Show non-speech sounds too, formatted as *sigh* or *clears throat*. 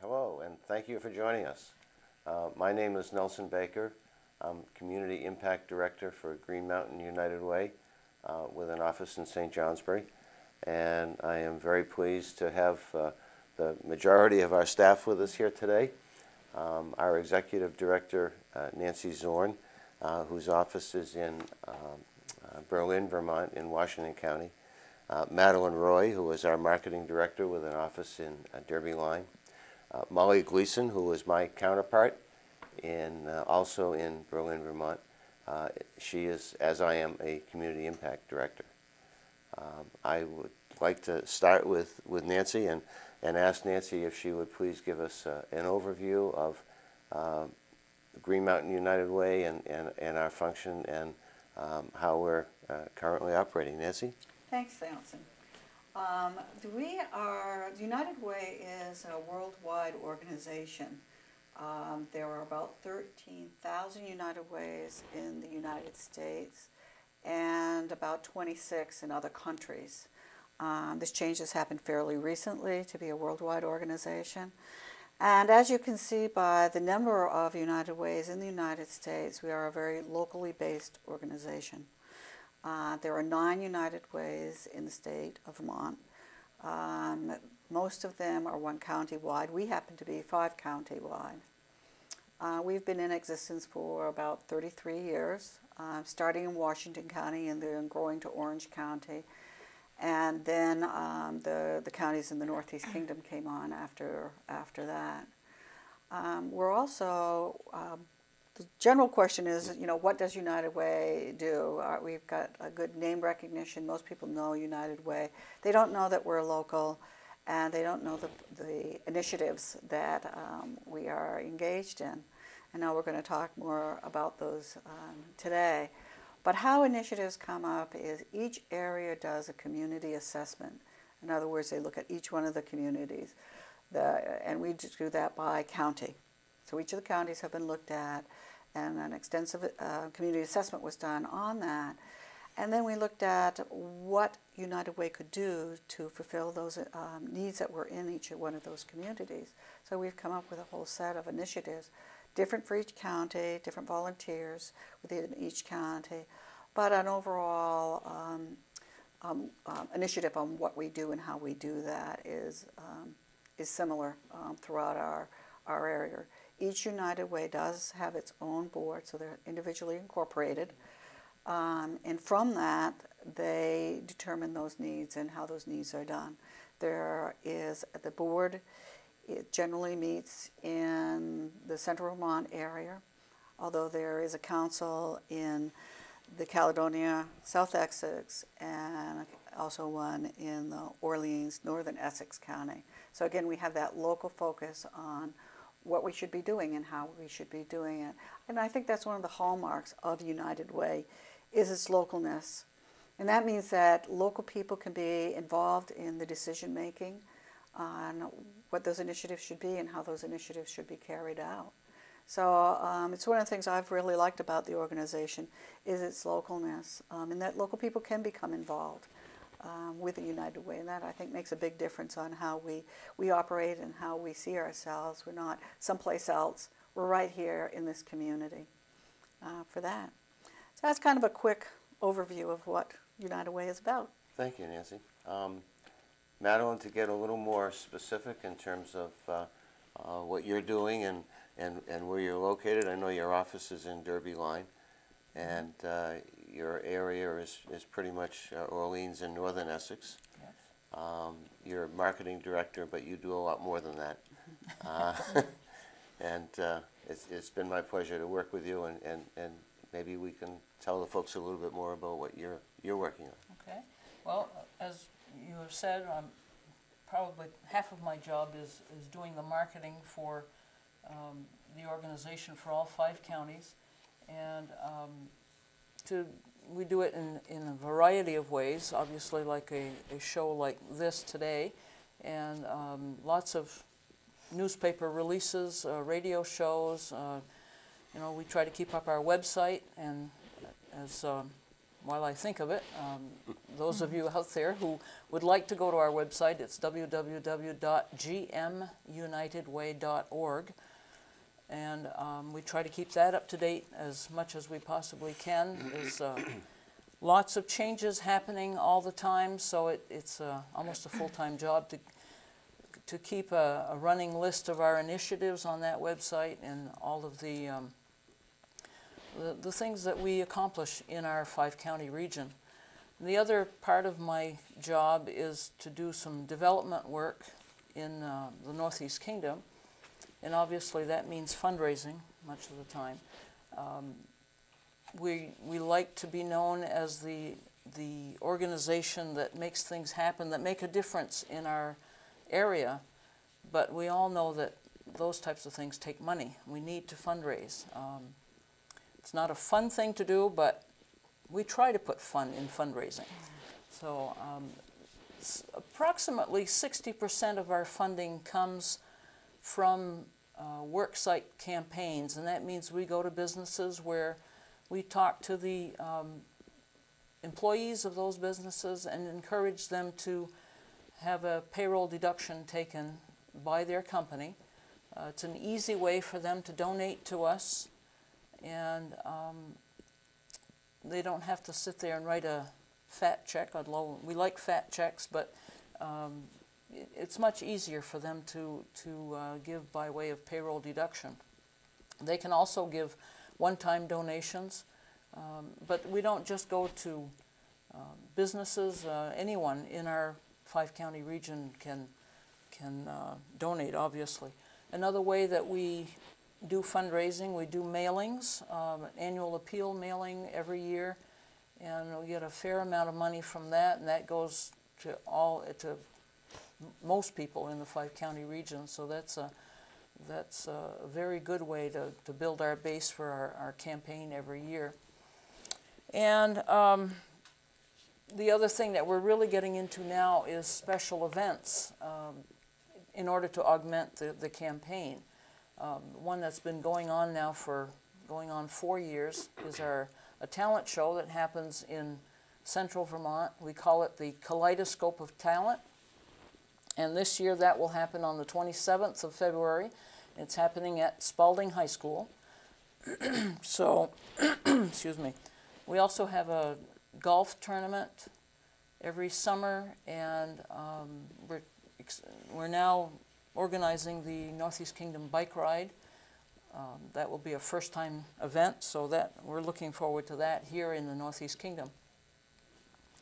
Hello, and thank you for joining us. Uh, my name is Nelson Baker. I'm Community Impact Director for Green Mountain United Way uh, with an office in St. Johnsbury. And I am very pleased to have uh, the majority of our staff with us here today. Um, our Executive Director, uh, Nancy Zorn, uh, whose office is in um, uh, Berlin, Vermont, in Washington County. Madeline Roy, who is our Marketing Director with an office in Derby Line. Uh, Molly Gleason, who is my counterpart, and uh, also in Berlin, Vermont. Uh, she is, as I am, a Community Impact Director. Um, I would like to start with, with Nancy and, and ask Nancy if she would please give us uh, an overview of uh, Green Mountain United Way and, and, and our function and um, how we're uh, currently operating. Nancy? Thanks, Nelson. Um, we are, the United Way is a worldwide organization. Um, there are about 13,000 United Ways in the United States and about 26 in other countries. Um, this change has happened fairly recently to be a worldwide organization. And as you can see by the number of United Ways in the United States, we are a very locally based organization. Uh, there are nine United Ways in the state of Vermont. Um, most of them are one county wide. We happen to be five county wide. Uh, we've been in existence for about 33 years, uh, starting in Washington County and then growing to Orange County. And then um, the, the counties in the Northeast Kingdom came on after, after that. Um, we're also um, the general question is, you know, what does United Way do? Uh, we've got a good name recognition. Most people know United Way. They don't know that we're local, and they don't know the, the initiatives that um, we are engaged in. And now we're going to talk more about those um, today. But how initiatives come up is each area does a community assessment. In other words, they look at each one of the communities, the, and we do that by county. So each of the counties have been looked at and an extensive uh, community assessment was done on that. And then we looked at what United Way could do to fulfill those um, needs that were in each one of those communities. So we've come up with a whole set of initiatives, different for each county, different volunteers within each county, but an overall um, um, um initiative on what we do and how we do that is, um, is similar um, throughout our, our area. Each United Way does have its own board, so they're individually incorporated. Um, and from that, they determine those needs and how those needs are done. There is the board, it generally meets in the central Vermont area, although there is a council in the Caledonia, South Essex, and also one in the Orleans, Northern Essex County. So again, we have that local focus on what we should be doing and how we should be doing it. And I think that's one of the hallmarks of United Way is its localness. And that means that local people can be involved in the decision making on what those initiatives should be and how those initiatives should be carried out. So um, it's one of the things I've really liked about the organization is its localness um, and that local people can become involved um, with the United Way. And that, I think, makes a big difference on how we, we operate and how we see ourselves. We're not someplace else. We're right here in this community uh, for that. So that's kind of a quick overview of what United Way is about. Thank you, Nancy. Um, Madeline, to get a little more specific in terms of uh, uh, what you're doing and, and, and where you're located, I know your office is in Derby Line, and uh, your area is, is pretty much uh, Orleans and northern Essex. Yes. Um, you're a marketing director, but you do a lot more than that. uh, *laughs* and uh, it's, it's been my pleasure to work with you, and, and, and maybe we can tell the folks a little bit more about what you're, you're working on. Okay. Well, as you have said, I'm probably half of my job is, is doing the marketing for um, the organization for all five counties. And um, to we do it in, in a variety of ways, obviously like a, a show like this today, and um, lots of newspaper releases, uh, radio shows. Uh, you know, we try to keep up our website, and as um, while I think of it, um, those of you out there who would like to go to our website, it's www.gmunitedway.org. And um, we try to keep that up to date as much as we possibly can. There's uh, lots of changes happening all the time, so it, it's uh, almost a full-time job to, to keep a, a running list of our initiatives on that website and all of the, um, the, the things that we accomplish in our five-county region. The other part of my job is to do some development work in uh, the Northeast Kingdom, and obviously that means fundraising much of the time. Um, we, we like to be known as the, the organization that makes things happen, that make a difference in our area, but we all know that those types of things take money. We need to fundraise. Um, it's not a fun thing to do, but we try to put fun in fundraising. So um, approximately 60% of our funding comes from uh, worksite campaigns, and that means we go to businesses where we talk to the um, employees of those businesses and encourage them to have a payroll deduction taken by their company. Uh, it's an easy way for them to donate to us, and um, they don't have to sit there and write a fat check. Although we like fat checks, but um, it's much easier for them to to uh, give by way of payroll deduction. They can also give one-time donations, um, but we don't just go to um, businesses. Uh, anyone in our five-county region can can uh, donate. Obviously, another way that we do fundraising, we do mailings, um, an annual appeal mailing every year, and we get a fair amount of money from that, and that goes to all to most people in the five-county region. So that's a that's a very good way to, to build our base for our, our campaign every year. And um, the other thing that we're really getting into now is special events um, in order to augment the, the campaign. Um, one that's been going on now for going on four years is our a talent show that happens in central Vermont. We call it the Kaleidoscope of Talent. And this year that will happen on the 27th of February. It's happening at Spalding High School. *clears throat* so, *clears throat* excuse me. We also have a golf tournament every summer, and um, we're, we're now organizing the Northeast Kingdom Bike Ride. Um, that will be a first-time event, so that we're looking forward to that here in the Northeast Kingdom.